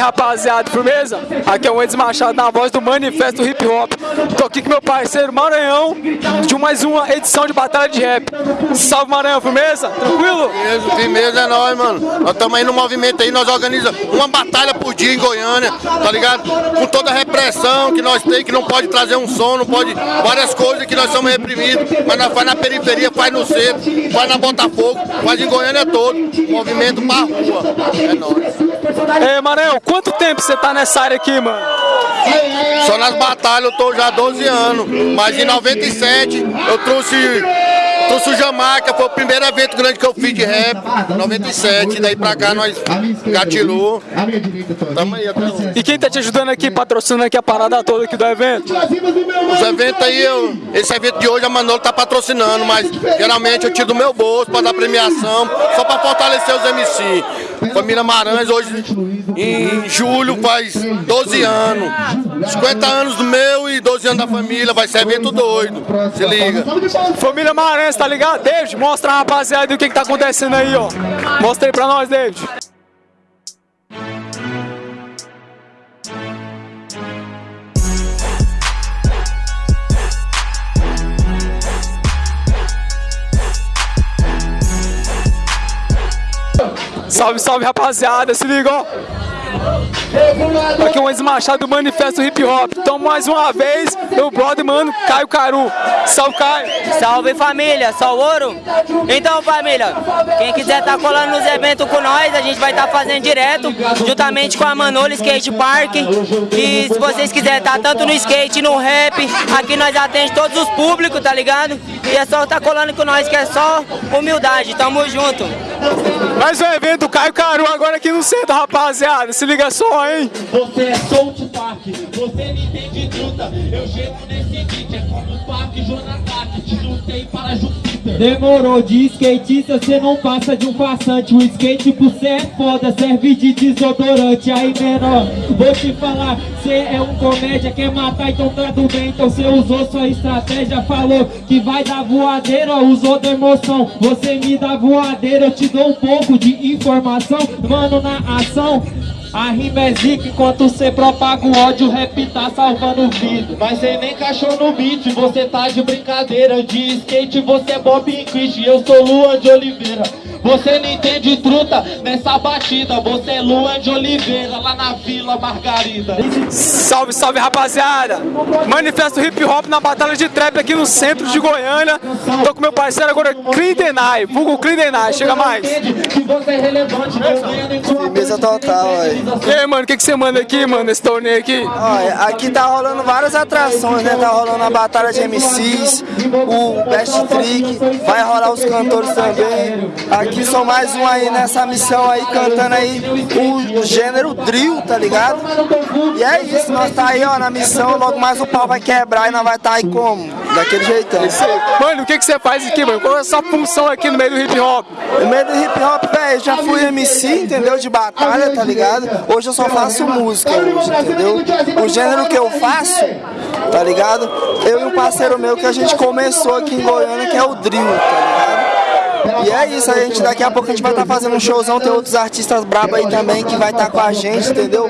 Salve, rapaziada, firmeza? Aqui é o Endes Machado na voz do Manifesto Hip Hop. Tô aqui com meu parceiro Maranhão de mais uma edição de Batalha de Rap. Salve Maranhão, firmeza? Tranquilo? Firmeza, firmeza é nóis, mano. Nós estamos aí no movimento aí, nós organizamos uma batalha por dia em Goiânia, tá ligado? Com toda a repressão que nós temos, que não pode trazer um som, não pode. Várias coisas que nós somos reprimidos, mas nós faz na periferia, faz no centro, faz na Botafogo, faz em Goiânia todo. Movimento pra rua. É nóis. Ei, Maranhão, quanto tempo você tá nessa área aqui, mano? Só nas batalhas eu tô já há 12 anos, mas em 97 eu trouxe, trouxe o Jamaica, foi o primeiro evento grande que eu fiz de rap, 97, daí pra cá nós gatilou, tamo aí até hoje. E quem tá te ajudando aqui, patrocinando aqui a parada toda aqui do evento? Os eventos aí, eu, esse evento de hoje a Manolo tá patrocinando, mas geralmente eu tiro do meu bolso pra dar premiação, só pra fortalecer os MC. Família Maranhas hoje, em julho, faz 12 anos. 50 anos do meu e 12 anos da família, vai ser evento doido. Se liga. Família Maranhão, tá ligado? David, mostra a rapaziada o que que tá acontecendo aí, ó. Mostra aí pra nós, David. Salve, salve rapaziada, se liga, ó. Aqui é o Enzo Machado do Manifesto Hip Hop. Então, mais uma vez, meu brother, mano, Caio Caru. Salve, Caio. Salve família, só ouro? Então família, quem quiser tá colando nos eventos com nós, a gente vai estar tá fazendo direto, juntamente com a Manolo Skate Park. E se vocês quiserem tá tanto no skate, no rap, aqui nós atendemos todos os públicos, tá ligado? E é só tá colando com nós, que é só humildade, tamo junto. Mais um evento Caio Caru agora aqui no centro, rapaziada. Se liga só, hein? Você é South Park, você me entende truta. Eu chego nesse beat, é como o parque, Jonathan, te lutei para Júpiter. Demorou de skatista, cê não passa de um farsante. O skate por cê é foda, serve de desodorante. Aí menor, vou te falar, cê é um comédia, quer matar, então tá tudo bem. Então cê usou sua estratégia, falou que vai dar voadeira, usou da emoção. Você me dá voadeira, eu te dou um pouco de informação. Mano, na ação. A rima é zica enquanto cê propaga o ódio, o rap tá salvando vídeo. Mas cê nem cachou no beat, você tá de brincadeira. De skate você é Bob Chris, eu sou Luan de Oliveira. Você não entende truta nessa batida, você é Luan de Oliveira, lá na Vila Margarida. Salve, salve rapaziada! Manifesto hip hop na batalha de trap aqui no centro de Goiânia. Tô com meu parceiro agora, Clindenai, vulgo Clindenai, chega mais. Firmeza total, aí. E aí, mano, o que, que você manda aqui, mano, nesse torneio aqui? Olha, aqui tá rolando várias atrações, né? Tá rolando a batalha de MCs, o Best Trick, vai rolar os cantores também. Aqui são mais um aí nessa missão aí, cantando aí o gênero drill, tá ligado? E é isso, nós tá aí, ó, na missão, logo mais o pau vai quebrar e nós vai tá aí como? Daquele jeitão. Mano, o que, que você faz aqui, mano? Qual é a sua função aqui no meio do hip hop? No meio do hip hop, velho, já fui MC, entendeu? De batalha, tá ligado? Hoje eu só faço música, hoje, entendeu? O gênero que eu faço, tá ligado? Eu e um parceiro meu que a gente começou aqui em Goiânia, que é o drill, tá ligado? E é isso, a gente daqui a pouco a gente vai estar fazendo um showzão, tem outros artistas brabos aí também que vai estar com a gente, entendeu?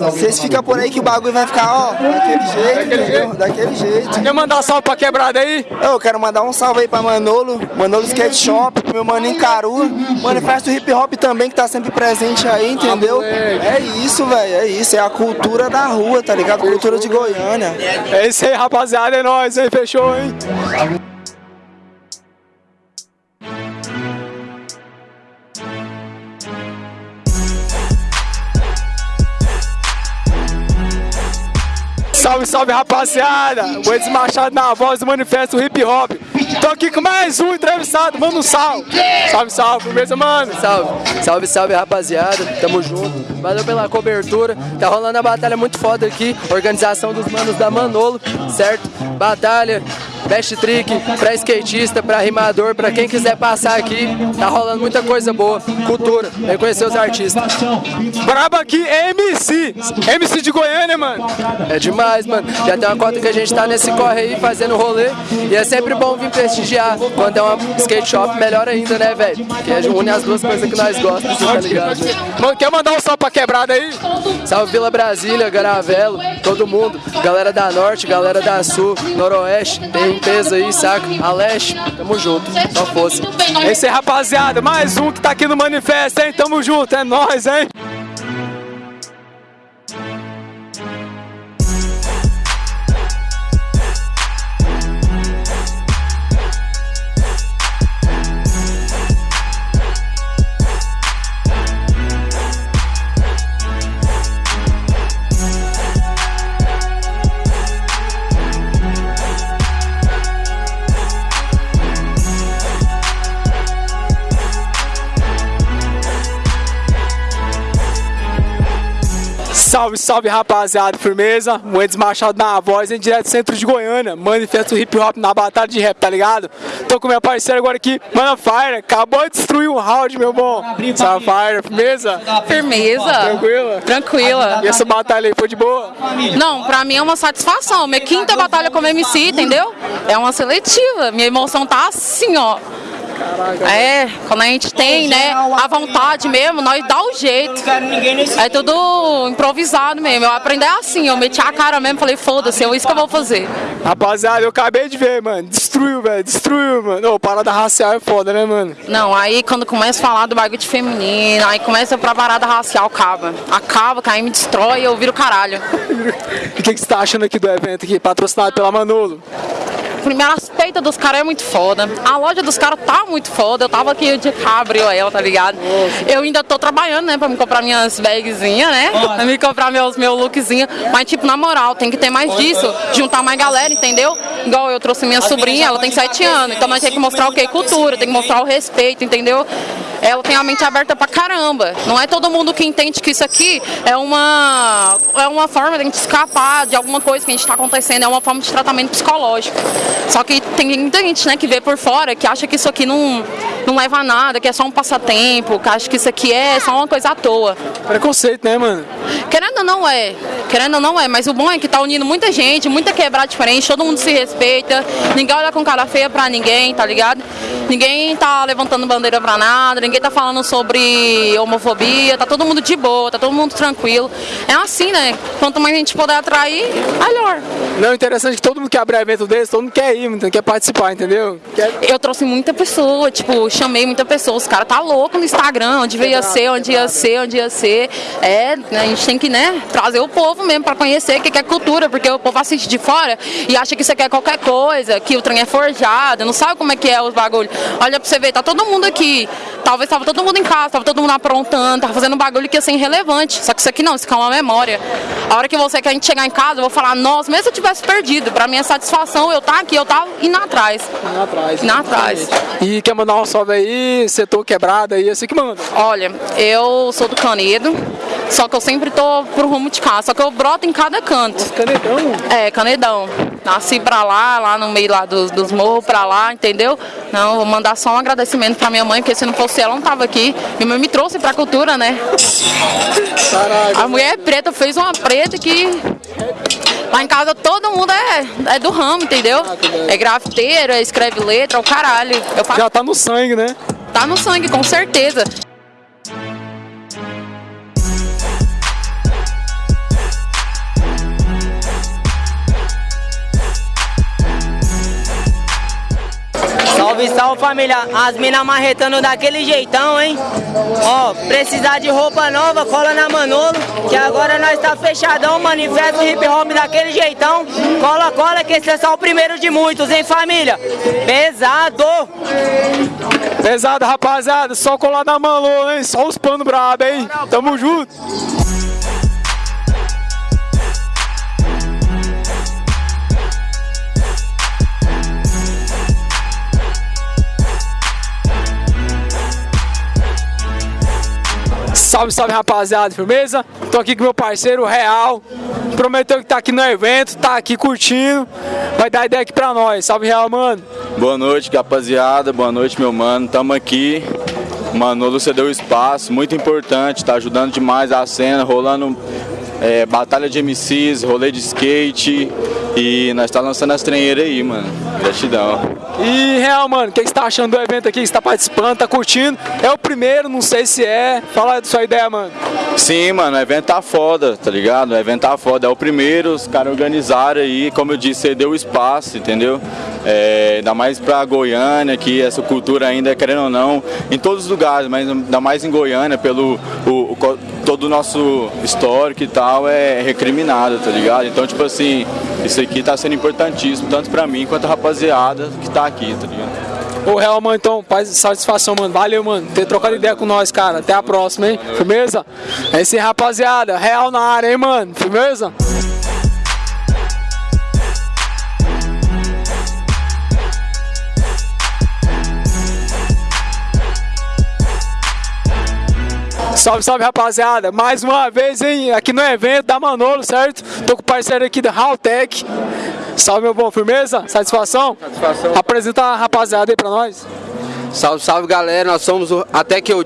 Vocês ficam por aí que o bagulho vai ficar, ó, daquele jeito, entendeu? Daquele jeito. Quer mandar salve pra quebrada aí? Eu quero mandar um salve aí pra Manolo, Manolo Skate Shop, pro meu maninho Caru, Manifesto Hip Hop também que tá sempre presente aí, entendeu? É isso, velho, é isso, é a cultura da rua, tá ligado? Cultura de Goiânia. É isso aí, rapaziada, é nóis, hein? Fechou, hein? Salve, salve rapaziada! O Edson Machado na voz do Manifesto Hip Hop. Tô aqui com mais um entrevistado, manda um salve! Salve, salve, firmeza, mano! Salve, salve, salve rapaziada, tamo junto. Valeu pela cobertura. Tá rolando a batalha muito foda aqui. Organização dos manos da Manolo, certo? Batalha best trick, pra skatista, pra rimador, pra quem quiser passar aqui. Tá rolando muita coisa boa, cultura, vem conhecer os artistas. Braba aqui é MC. MC de Goiânia, mano. É demais, mano. Já tem uma cota que a gente tá nesse corre aí, fazendo rolê. E é sempre bom vir prestigiar. Quando é uma skate shop, melhor ainda, né, velho? Que une as duas coisas que nós gostamos, tá ligado? Mano, quer mandar um salve pra quebrada aí? Salve Vila Brasília, Garavelo, todo mundo. Galera da Norte, galera da Sul, Noroeste. Tem peso aí, saca? A Leste, tamo junto. Só fosse. Esse aí, rapaziada, mais um que tá aqui no manifesto, hein? Tamo junto, é nóis, hein? Salve, salve rapaziada, firmeza? Moedas Machado na voz, em direto do centro de Goiânia. Manifesto hip hop na batalha de rap, tá ligado? Tô com minha parceira agora aqui, Mana Fire. Acabou de destruir um round, meu bom. Salve, Fire, firmeza? Firmeza. Tranquila? Tranquila. E essa batalha aí foi de boa? Não, pra mim é uma satisfação. Minha quinta batalha como MC, entendeu? É uma seletiva. Minha emoção tá assim, ó. É, quando a gente tem, né, a vontade mesmo, nós dá o jeito. É tudo improvisado mesmo. Eu aprendi assim, eu meti a cara mesmo, falei, foda-se, é isso que eu vou fazer. Rapaziada, eu acabei de ver, mano. Destruiu, velho. Destruiu, mano. Ô, parada racial é foda, né, mano? Não, aí quando começa a falar do bagulho de feminino, aí começa pra parada racial, acaba. Acaba, que aí me destrói e eu viro caralho. E o que, que você tá achando aqui do evento aqui, patrocinado pela Manolo? Primeiro, as peitas dos caras é muito foda. A loja dos caras tá muito foda. Eu tava aqui de abriu ela, tá ligado? Eu ainda tô trabalhando, né, pra me comprar minhas bagzinhas, né? Pra me comprar meus, meu lookzinho. Mas, tipo, na moral, tem que ter mais disso. Juntar mais galera, entendeu? Igual eu trouxe minha sobrinha, ela tem 7 anos. Então nós temos que mostrar o quê? Cultura, tem que mostrar o respeito, entendeu? Ela tem a mente aberta pra caramba. Não é todo mundo que entende que isso aqui é uma, é uma forma de a gente escapar de alguma coisa que a gente tá acontecendo. É uma forma de tratamento psicológico. Só que tem muita gente, né, que vê por fora, que acha que isso aqui não, não leva a nada, que é só um passatempo, que acha que isso aqui é só uma coisa à toa. Preconceito, né, mano? Querendo ou não é, querendo ou não é, mas o bom é que tá unindo muita gente, muita quebrada diferente, todo mundo se respeita, ninguém olha com cara feia pra ninguém, tá ligado? Ninguém tá levantando bandeira pra nada, ninguém tá falando sobre homofobia, tá todo mundo de boa, tá todo mundo tranquilo. É assim, né? Quanto mais a gente puder atrair, melhor. Não, interessante que todo mundo que abre evento desse, todo mundo quer ir, quer participar, entendeu? Quer... Eu trouxe muita pessoa, tipo, chamei muita pessoa, os caras tá louco no Instagram, onde ia ser, onde ia ser, onde ia ser. É, né, a gente tem que, né, trazer o povo mesmo pra conhecer o que é cultura, porque o povo assiste de fora e acha que isso aqui é qualquer coisa, que o trem é forjado, não sabe como é que é os bagulho. Olha pra você ver, tá todo mundo aqui. Talvez tava todo mundo em casa, tava todo mundo aprontando, tava fazendo um bagulho que ia ser irrelevante. Só que isso aqui não, isso aqui é uma memória. A hora que você quer chegar em casa, eu vou falar, nossa, mesmo se eu tivesse perdido, pra minha satisfação, eu tá aqui, eu tava indo atrás. Indo atrás. Indo atrás. E quer mandar um salve aí, setor quebrado aí, assim que manda. Olha, eu sou do Canedo, só que eu sempre tô pro rumo de casa, só que eu broto em cada canto. Canedão? É, Canedão. Nasci pra lá, lá no meio lá dos, dos morros, pra lá, entendeu? Não, vou mandar só um agradecimento pra minha mãe, porque se não fosse ela, não tava aqui. Minha mãe me trouxe pra cultura, né? Caralho. A mulher preta fez uma preta que. Lá em casa todo mundo é, é do ramo, entendeu? É grafiteiro, é escreve letra, é o caralho. Faço, Já tá no sangue, né? tá no sangue, com certeza. Salve, salve família, as minas marretando daquele jeitão, hein? Ó, precisar de roupa nova, cola na Manolo, que agora nós tá fechadão, manifesto hip hop daquele jeitão. Cola, cola, que esse é só o primeiro de muitos, hein família? Pesado! Pesado, rapaziada, só colar na Manolo, hein? Só os panos brabo, hein? Tamo junto. Salve, salve rapaziada, firmeza? Tô aqui com meu parceiro Real. Prometeu que tá aqui no evento, tá aqui curtindo. Vai dar ideia aqui pra nós. Salve Real, mano. Boa noite, rapaziada. Boa noite, meu mano. Tamo aqui. Manolo cedeu espaço, muito importante, tá ajudando demais a cena, rolando é, batalha de MCs, rolê de skate e nós tá lançando as treineiras aí, mano. Gratidão. E Real, mano, o que, você tá achando do evento aqui? Você tá participando, tá curtindo? É o primeiro, não sei se é. Fala da sua ideia, mano. Sim, mano, o evento tá foda, tá ligado? O evento tá foda. É o primeiro, os caras organizaram aí, como eu disse, cedeu o espaço, entendeu? É, ainda mais pra Goiânia, que essa cultura ainda, querendo ou não, em todos os lugares, mas ainda mais em Goiânia, pelo o, o, todo o nosso histórico e tal, é recriminado, tá ligado? Então, tipo assim, isso aqui tá sendo importantíssimo, tanto pra mim quanto a rapaziada que tá aqui, tá ligado? Ô, Real, mano, então, faz satisfação, mano. Valeu, mano, ter trocado ideia com nós, cara. Até a próxima, hein? Firmeza? É isso aí, rapaziada. Real na área, hein, mano? Firmeza? Salve, salve rapaziada, mais uma vez hein, aqui no evento da Manolo, certo? Tô com o parceiro aqui da Haltech. Salve meu bom, firmeza? Satisfação? Satisfação. Apresenta a rapaziada aí pra nós. Salve, salve galera, nós somos o Até Que Eu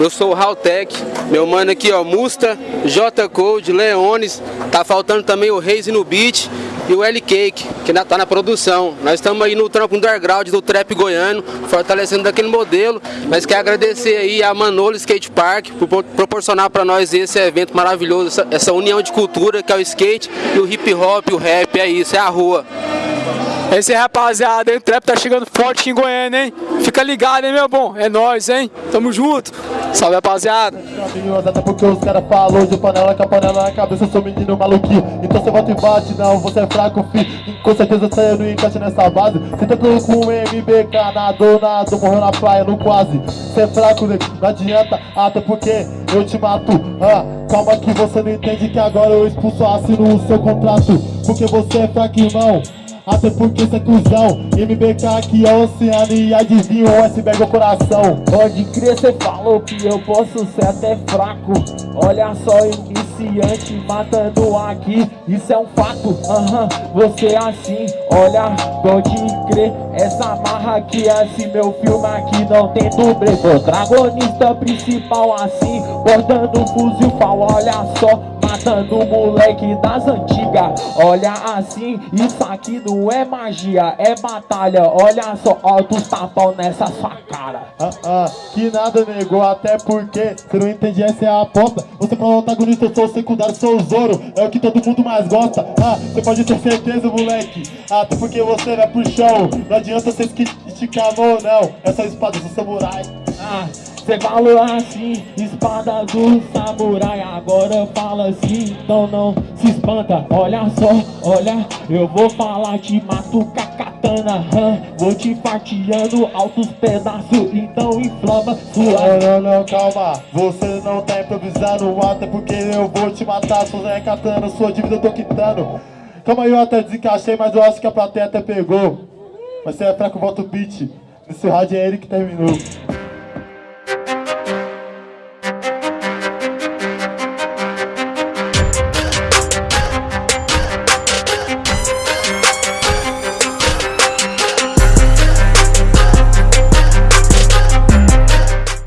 eu sou o Haltech, meu mano aqui ó, Musta, J Code, Leones, tá faltando também o Reis no Beat e o L Cake, que ainda tá na produção. Nós estamos aí no trampo underground do trap goiano, fortalecendo daquele modelo. Mas quer agradecer aí a Manolo Skate Park por proporcionar para nós esse evento maravilhoso, essa, essa união de cultura que é o skate e o hip hop, o rap, é isso, é a rua. Esse aí, rapaziada, hein? O trap tá chegando forte aqui em Goiânia, hein? Fica ligado, hein, meu bom? É nóis, hein? Tamo junto. Salve, rapaziada. Até porque os caras falou de panela com a panela na cabeça, eu sou menino maluquinho. Então você volta e bate, não, você é fraco, fi. Com certeza você não encaixa nessa base. Você tudo com o MBK, nadou, nadou, morreu na praia, no quase. Você é fraco, nego, não adianta, até porque eu te mato. Ah, calma que você não entende que agora eu expulso, assino o seu contrato. Porque você é fraco, irmão. Até porque cê é cuzão. MBK aqui é oceano e adivinha o iceberg é o coração. Pode crer, cê falou que eu posso ser até fraco. Olha só, iniciante matando aqui. Isso é um fato, aham, uh -huh, você é assim. Olha, pode crer, essa marra aqui Esse meu filme aqui não tem dublê. Protagonista principal assim Bordando fuzil pau, olha só matando moleque das antigas. Olha assim, isso aqui não é magia, é batalha. Olha só, altos tapão nessa sua cara. Ah, ah, Que nada negou, até porque Você não entende, essa é a aposta. Você para o antagonista, eu sou o secundário, sou o Zoro É o que todo mundo mais gosta. Ah, você pode ter certeza, moleque Até porque você vai pro chão. Não adianta você esticar a mão, não. Essa espada, sou samurai. Ah Cê falou assim, espada do samurai Agora fala assim, então não se espanta. Olha só, olha, eu vou falar Te mato com a katana hum, Vou te fatiando altos pedaços Então inflama sua... Não, não, não, calma. Você não tá improvisando Até porque eu vou te matar Sou Zé Katana, sua dívida eu tô quitando. Calma aí, eu até desencaixei Mas eu acho que a plateia até pegou. Mas você é fraco, volta o beat. Nesse rádio é ele que terminou